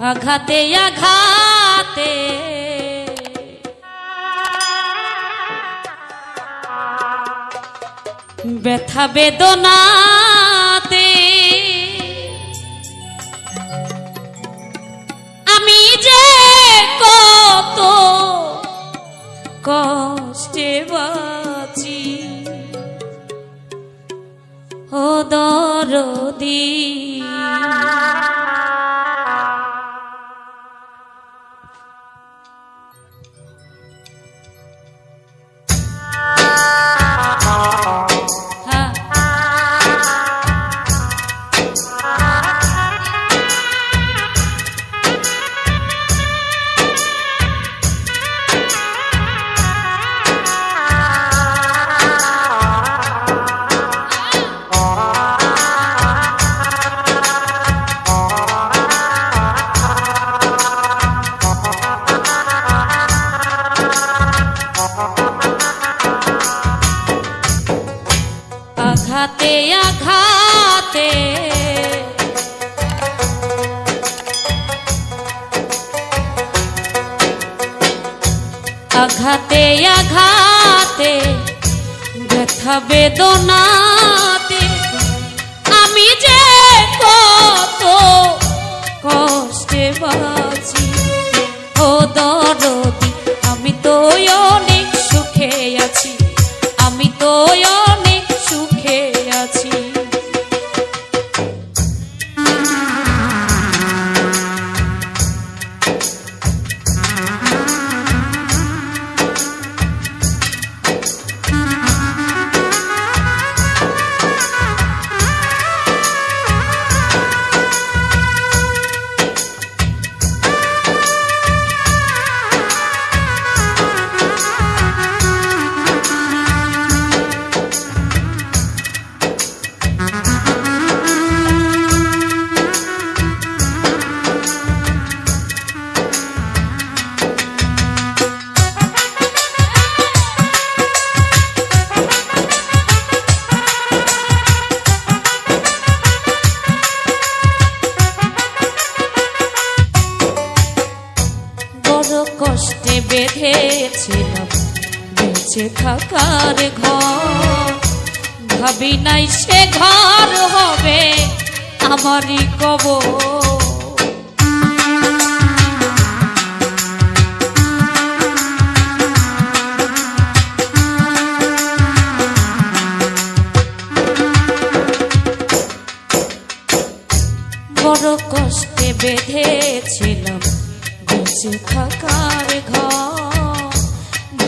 আঘাতে আঘাতে। ব্যথা বেদনাতে। আমি যে কত কষ্টে বাঁচি ও দরদি। আঘাতে আঘাতে ব্যথা বেদনাতে। আমি যে কত কষ্টে বাঁচি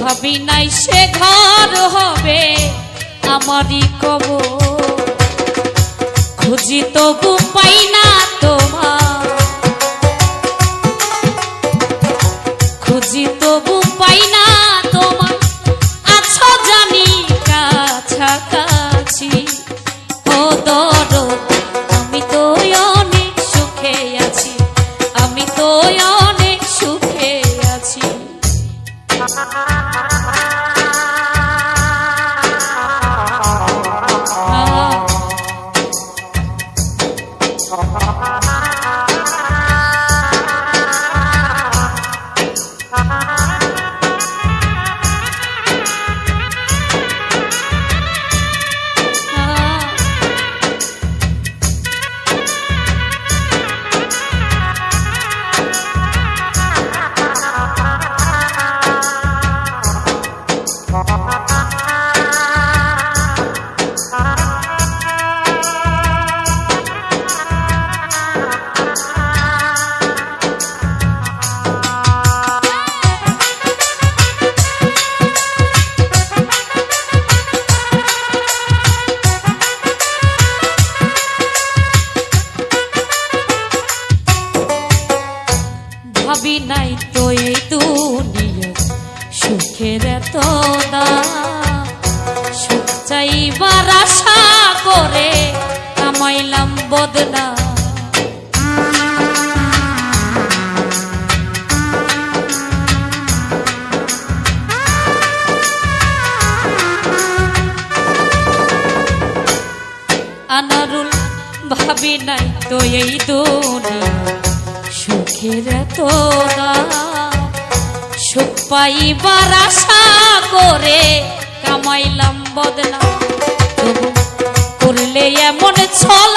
ভাবি নাই সে ঘর হবে আমারই কব খুঁজি তবু পাই না তোমার দাম। সুখ চাইবার আশা করে কামাইলাম বদনা আনারুল ভাবি নাই তো এই দুনিয়া, সুখের তো সুখ পাইবার আশা করে কামাইলাম বদলা তবু করলে এমন ছলা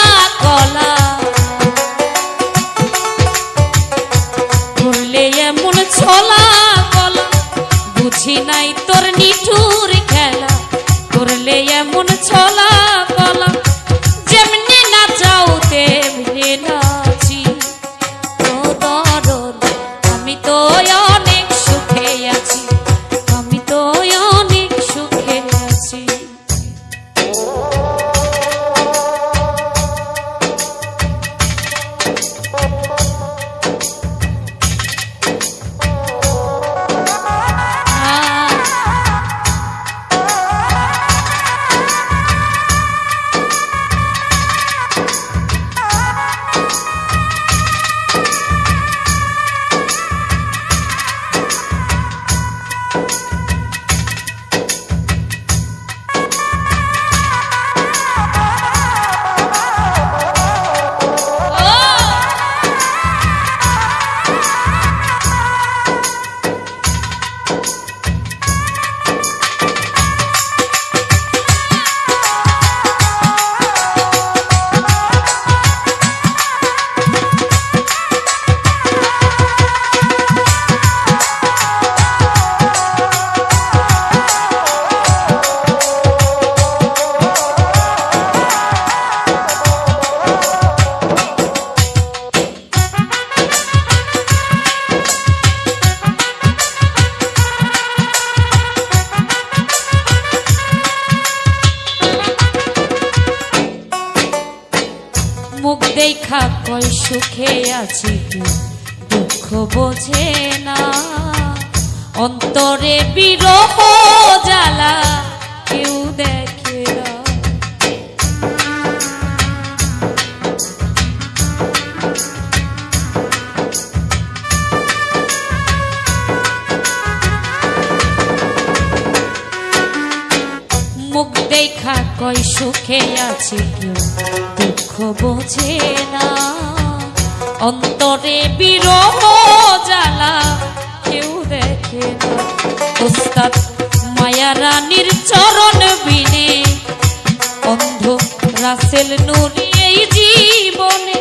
রাসেল নুরি এই জীবনে।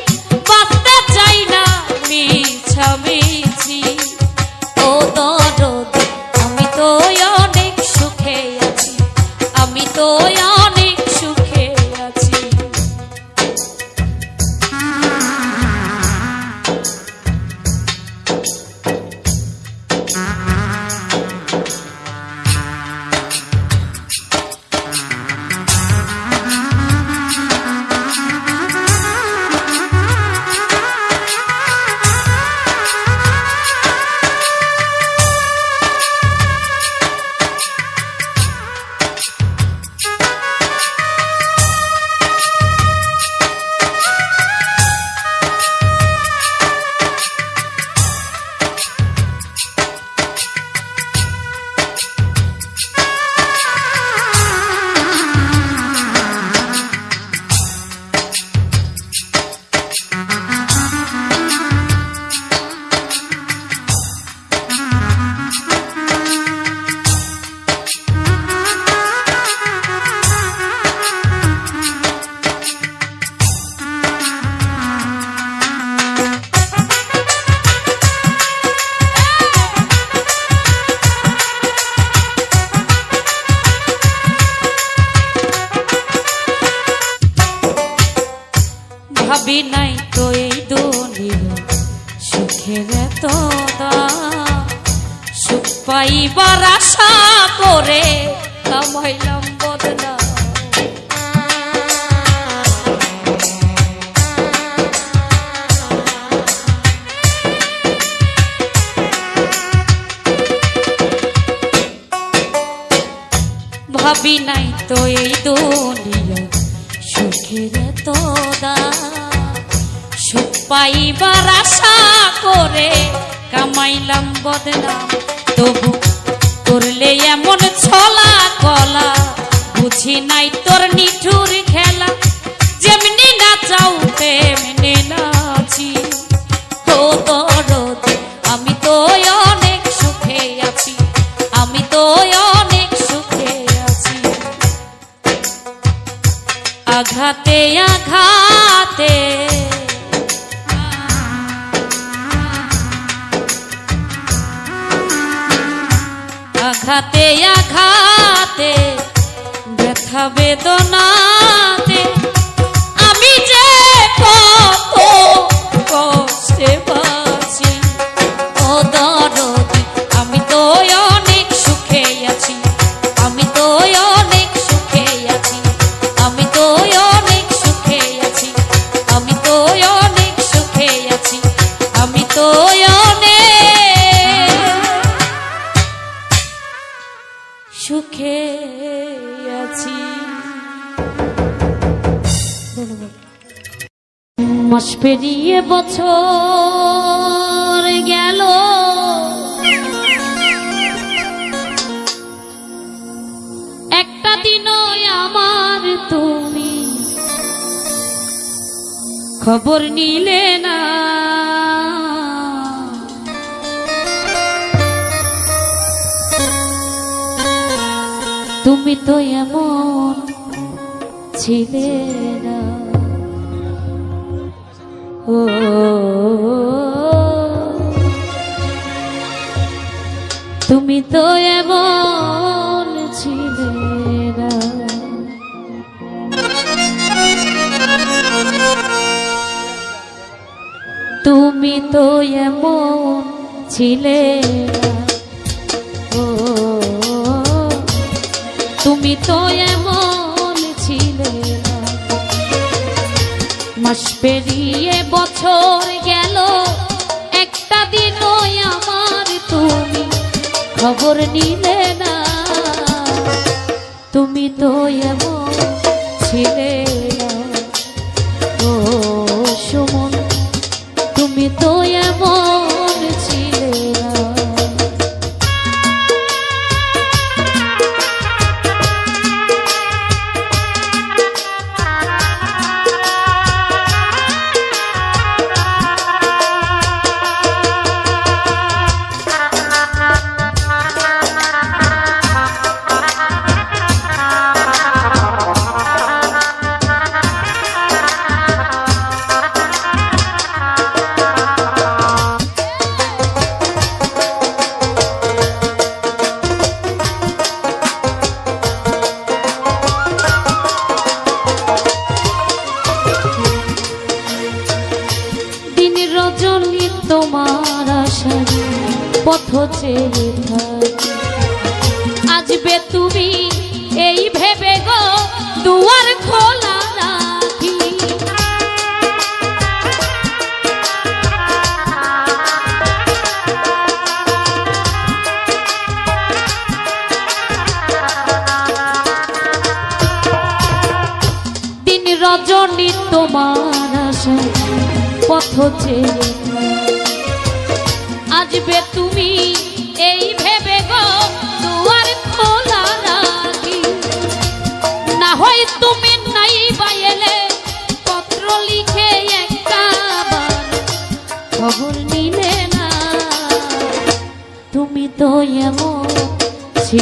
তো এই দুনিয়া সুখের। সুখ পাইবার আশা করে কামাইলাম ভাবি নাই তো এই দুনিয়া সুখের এত দাম। পাইবার আশা করে, কামাইলাম বদনাম। তবু করলে এমন ছলা কলা বুঝি নাই তোর নিঠুর খেলা। যেমনি না চাও তেমনে আঘাতে আঘাতে, ব্যথা বেদনাতে, আমি যে কত কষ্টে বাঁচি, ও দরদি, আমি তো অনেক সুখে আছি, আমি তো অনেক সুখে আছি, আমি তো অনেক সুখে আছি, আমি তো অনেক সুখে আছি, আমি তো অনেক মাস পেরিয়ে বছর গেল। একটা দিনও আমার তুমি খবর নিলে না। তুমি তো এমন ছিলে না। তুমি তো এমন ছিলে না। তুমি তো এমন ছিলে তুমি তো এমন ছিলে না। মাস পেরিয়ে বছর গেল একটা দিনও আমার তুমি খবর নিলে না। তুমি তো এমন ছিলে।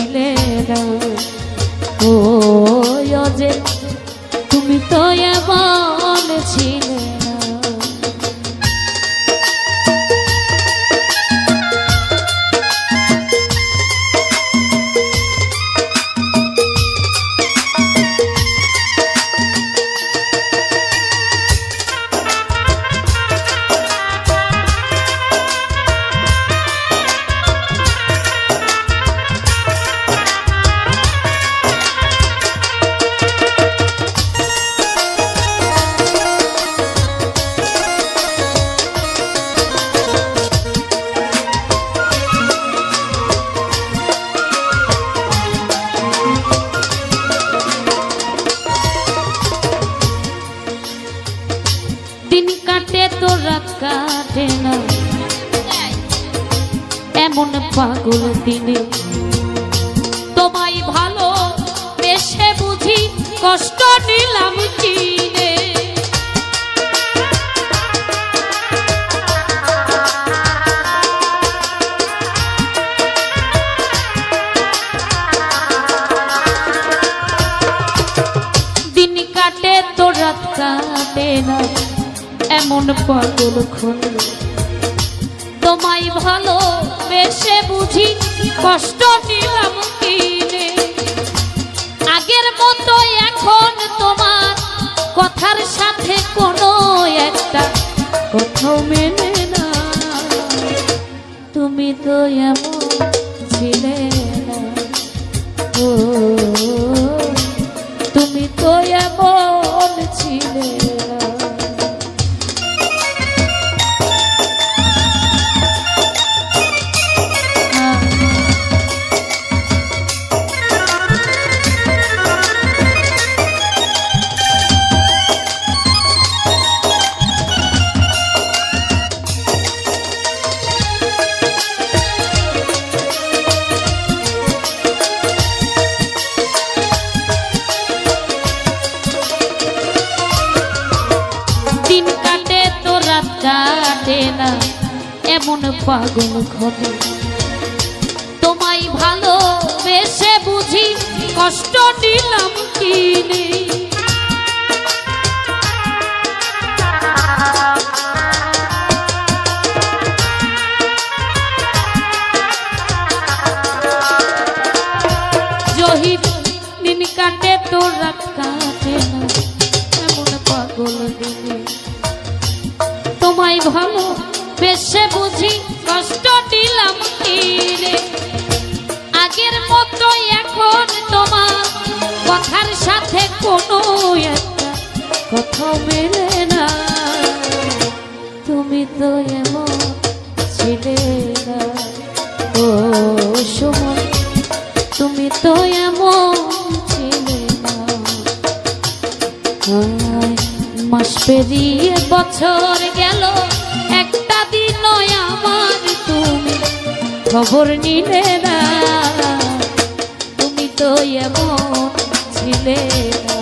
ছিলে না ও যে তুমি তো এমন ছিলে। মতো এখন তোমার, কথার সাথে কোনো একটা কোথাও মেনে না। তুমি তো এমন ছিলে না। ও পাগল ঘটে। তোমায় ভালো বেশে বুঝি কষ্ট নিলাম কিনে কথা মেলে না। তুমি তো এমন ছিলে না। ও সময় তুমি তো এমন ছিলে না। মাস পেরিয়ে বছর গেল, একটা দিন আমার তুমি খবর নিলে না। তুমি তো এমন ছিলে না।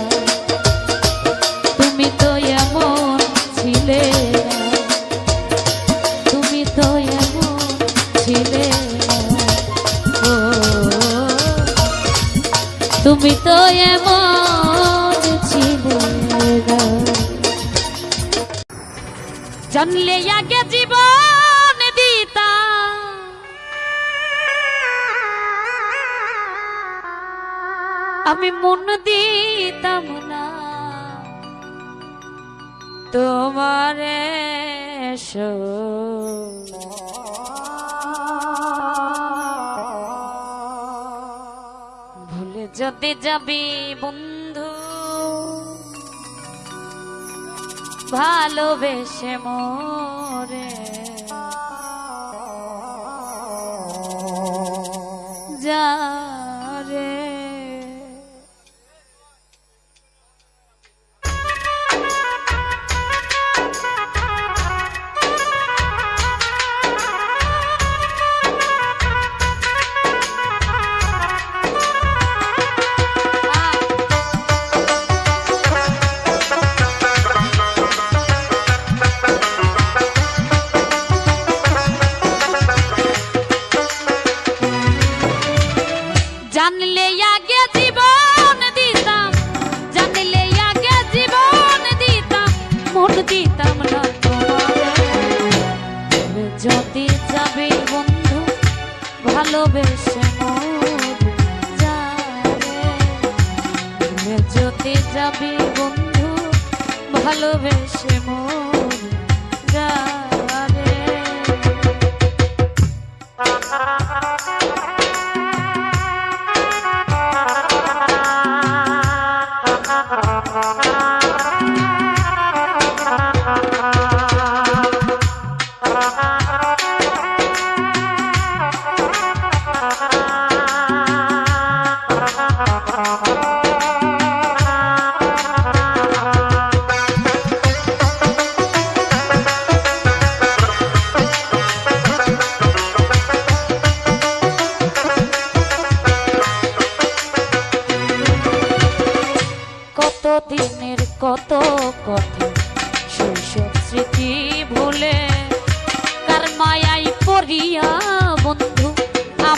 তুমি তো এমন জানলে আগে জীবন দিতা আমি মন দিতাম না। তোমারে ভুলে যদি যাবে বন্ধু। ভালোবেসে মোরে। যা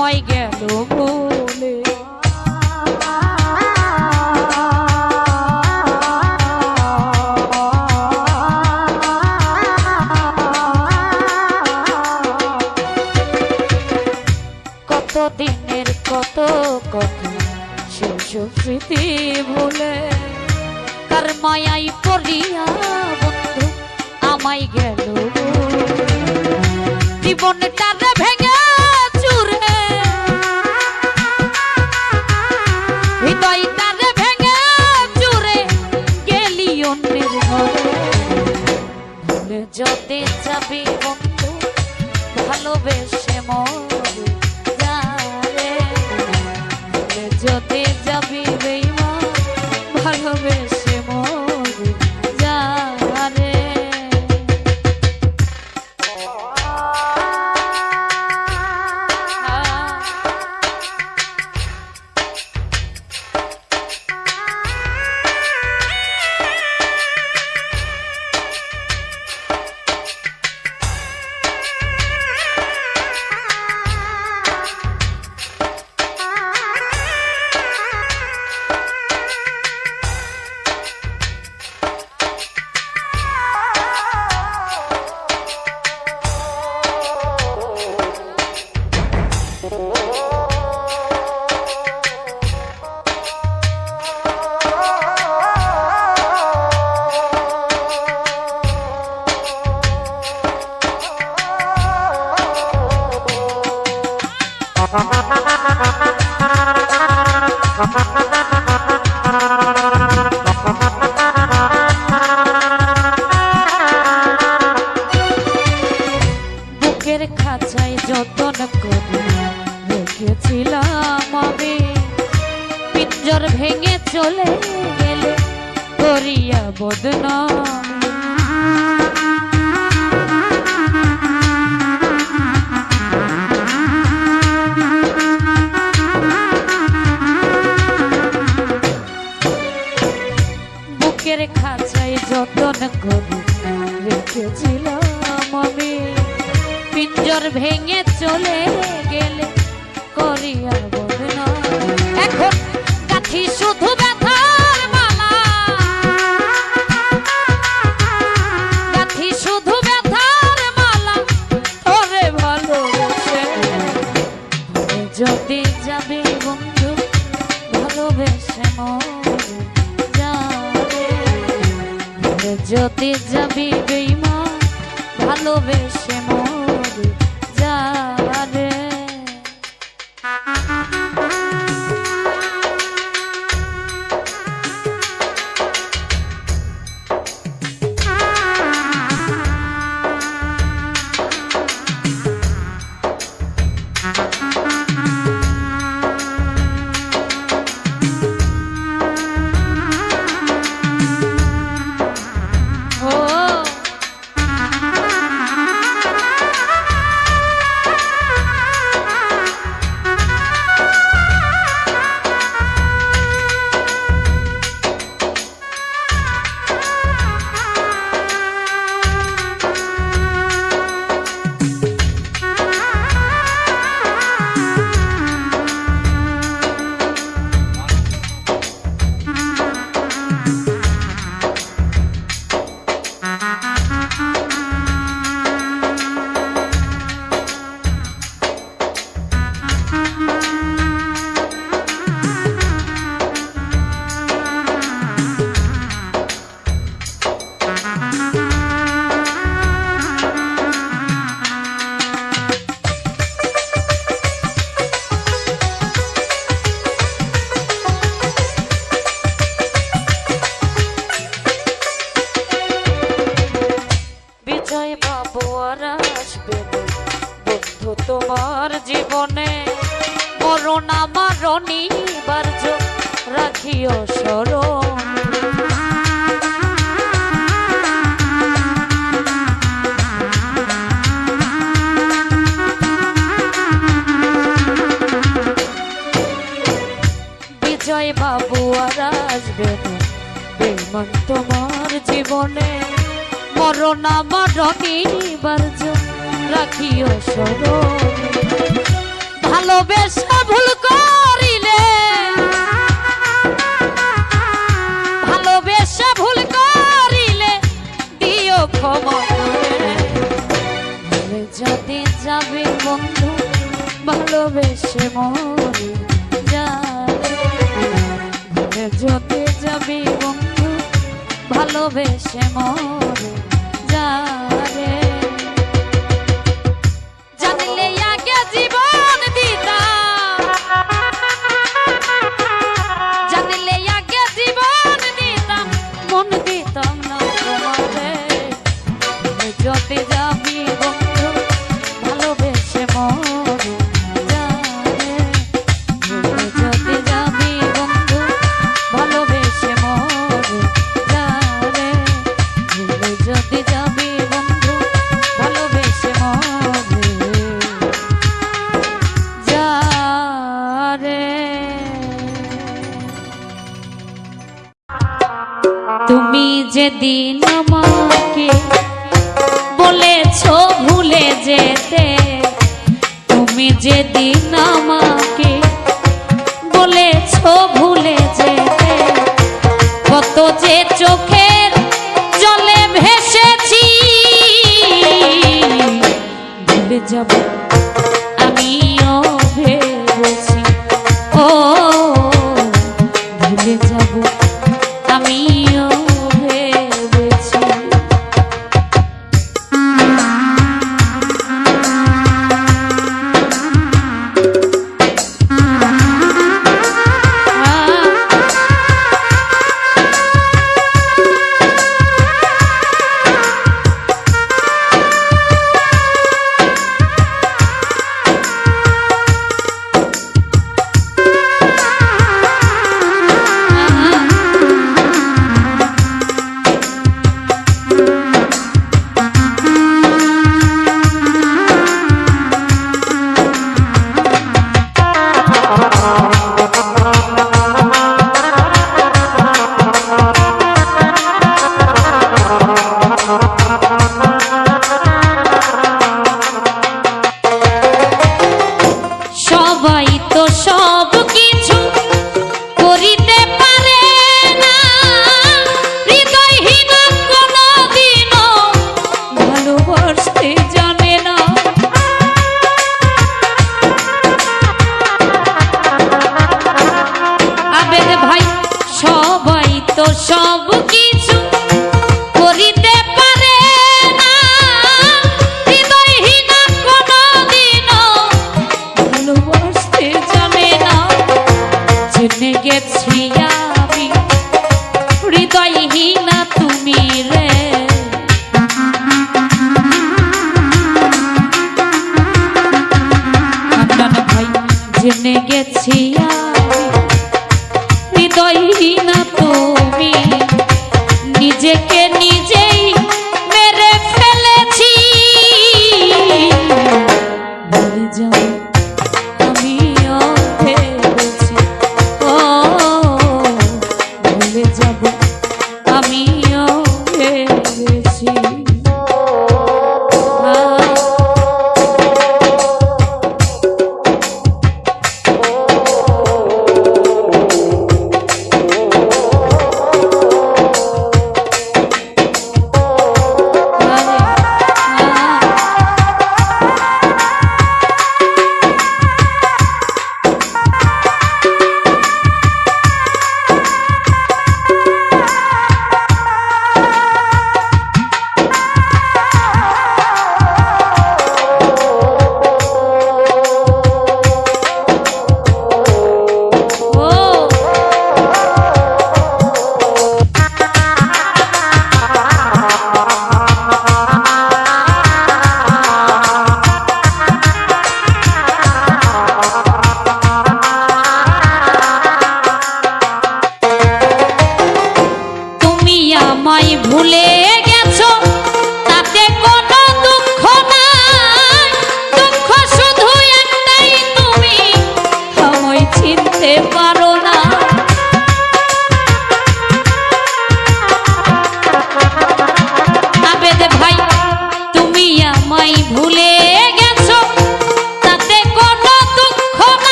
আমায় গেল বলে। কত দিনের কত কথা সেসব স্মৃতি ভুলে। কার মায়াই পড়িয়া বন্ধু আমায় গেল জীবনে Música দেখিও সরম বিজয় বাবু আর আসবে বেমন তোমার জীবনে। মরণ আমার রাখিবার রাখিও সরম ভালোবেসে ভালোবেসে মরে যায়। জ্যোতি যাবি বন্ধু ভালোবেসে মরে যায়। তুমি যেদিন আমাকে বলেছ ভুলে যেতে, তুমি যেদিন আমাকে বলেছ ভুলে যেতে, কত যে চোখের জলে ভেসেছি, ভুলে যাব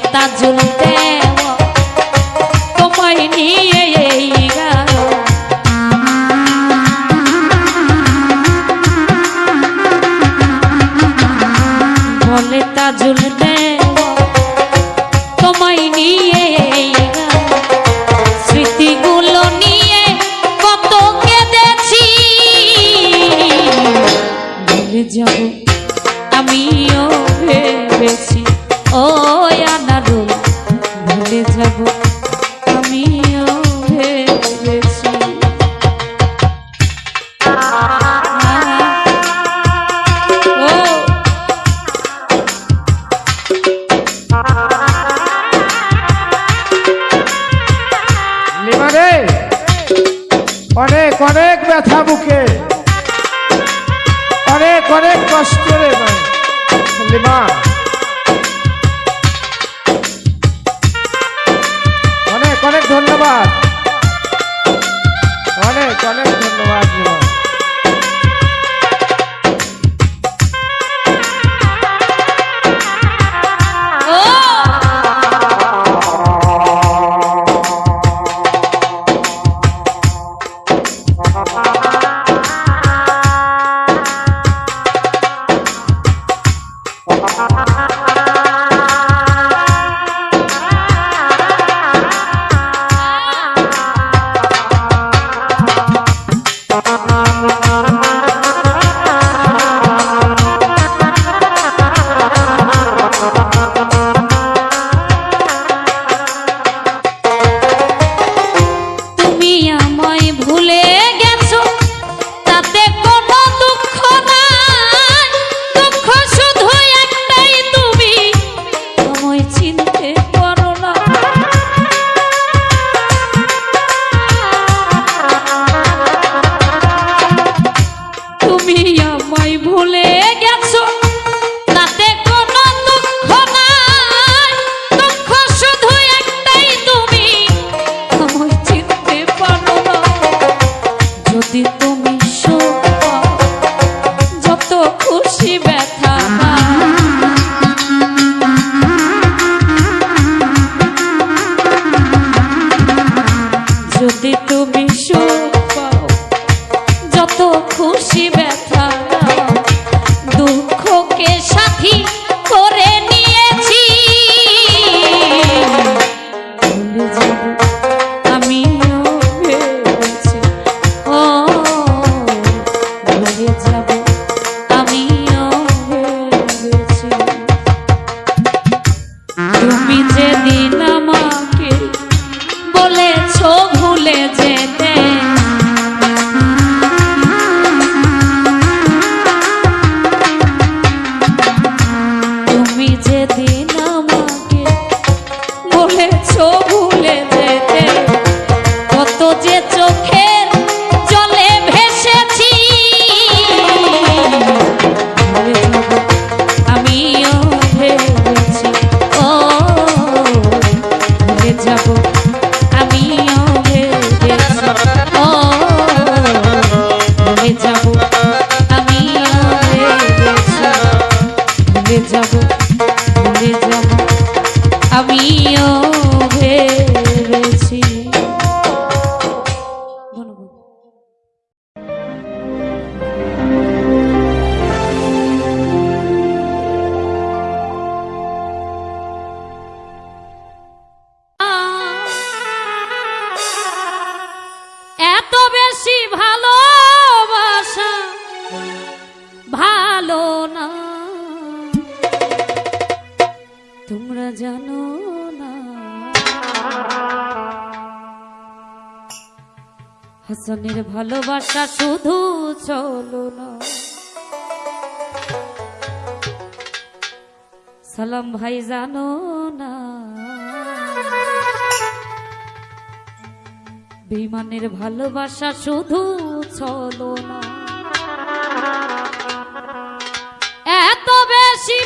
বলে তা যেদিন আমাকে। বলেছ ভুলে যেতে বিমানের ভালোবাসা শুধু চলো না। এত বেশি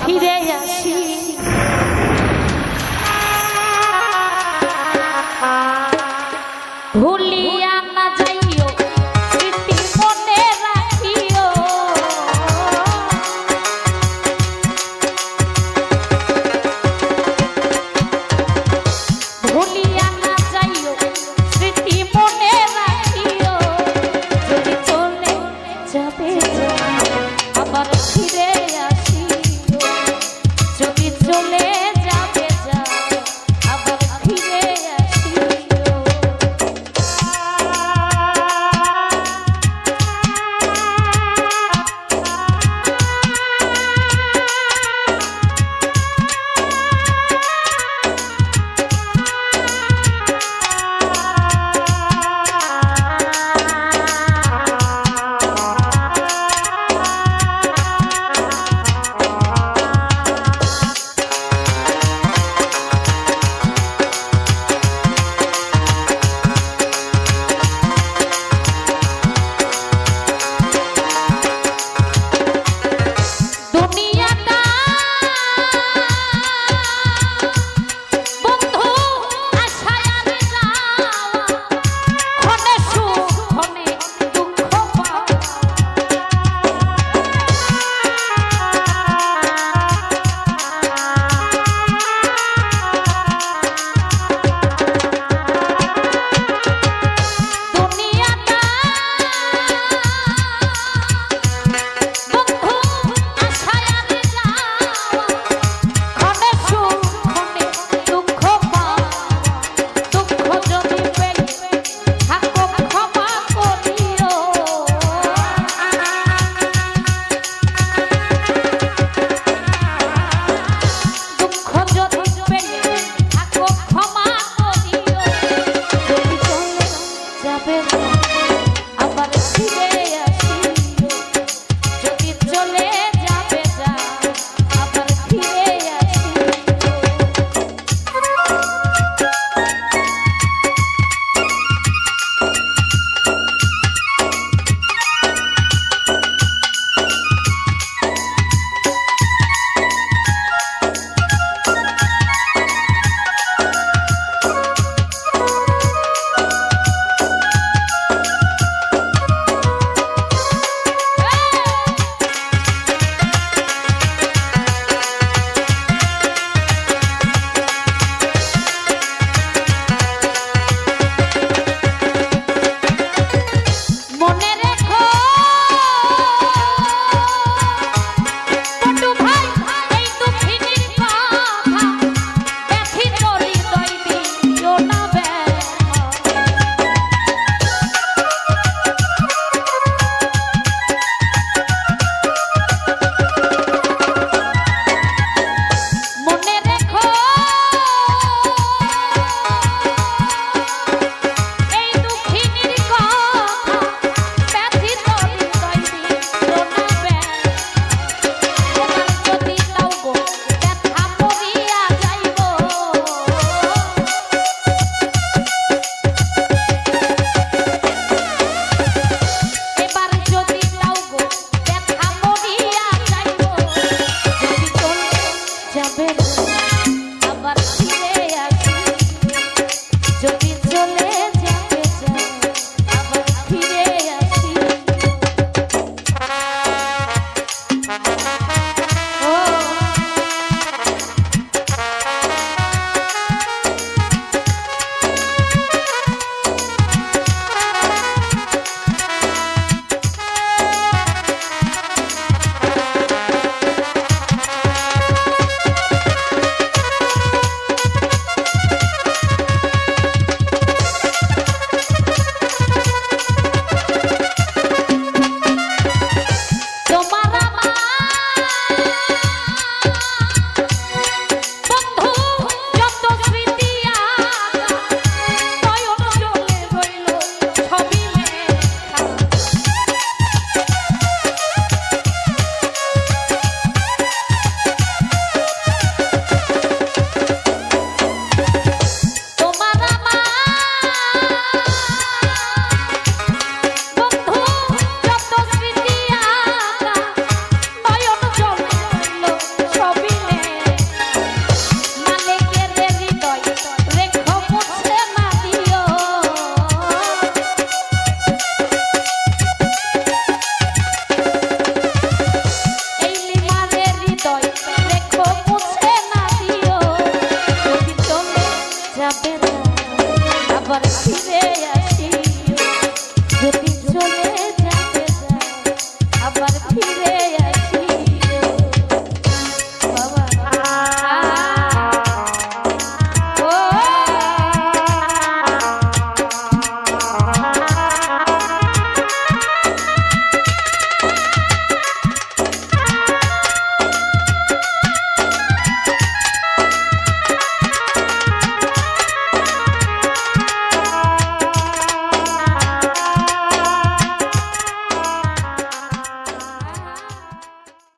ফিরে আসি।